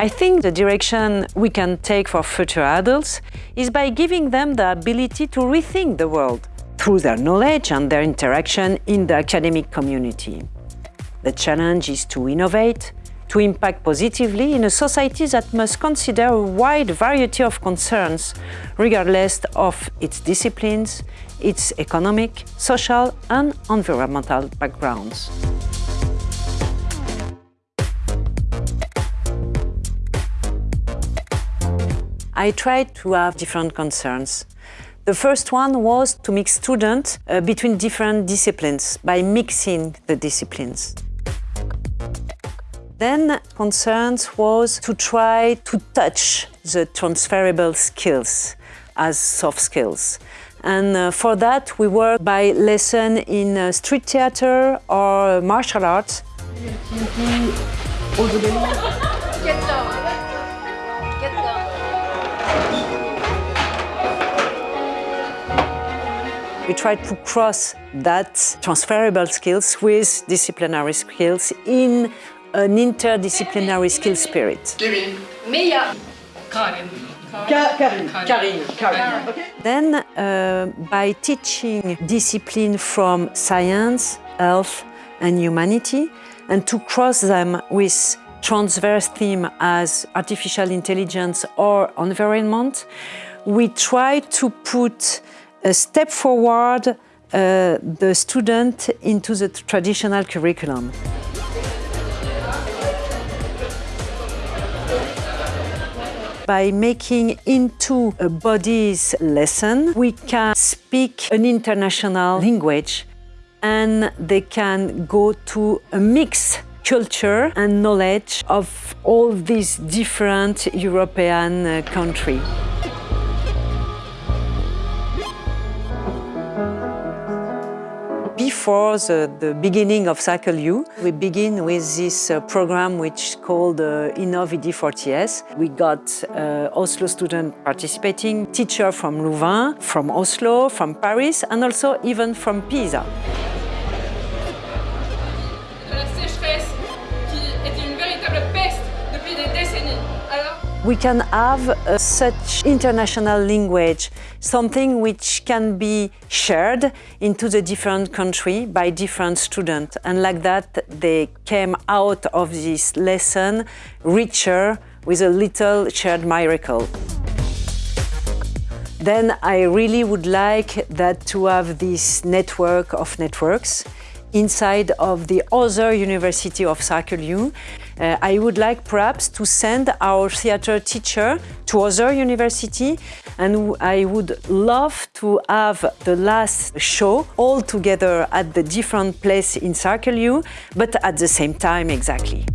I think the direction we can take for future adults is by giving them the ability to rethink the world through their knowledge and their interaction in the academic community. The challenge is to innovate, to impact positively in a society that must consider a wide variety of concerns, regardless of its disciplines, its economic, social and environmental backgrounds. I tried to have different concerns. The first one was to mix students uh, between different disciplines by mixing the disciplines. Then concerns was to try to touch the transferable skills as soft skills. And uh, for that, we work by lesson in uh, street theater or martial arts. We try to cross that transferable skills with disciplinary skills in an interdisciplinary skill spirit. Kevin. Mia. Karin. Karin, Karin, Karin. Then, uh, by teaching discipline from science, health and humanity, and to cross them with transverse theme as artificial intelligence or environment, we try to put a step forward uh, the student into the traditional curriculum. by making into a bodies lesson, we can speak an international language and they can go to a mixed culture and knowledge of all these different European uh, countries. Before the, the, beginning of Circle U, we begin with this uh, program which is called uh, Innovidi 40S. We got uh, Oslo student participating, teacher from Louvain, from Oslo, from Paris, and also even from Pisa. We can have uh, such international language, something which can be shared into the different country by different students. And like that, they came out of this lesson richer with a little shared miracle. Then I really would like that to have this network of networks inside of the other University of Circle Uh, I would like perhaps to send our theatre teacher to other university and I would love to have the last show all together at the different place in Circle but at the same time exactly.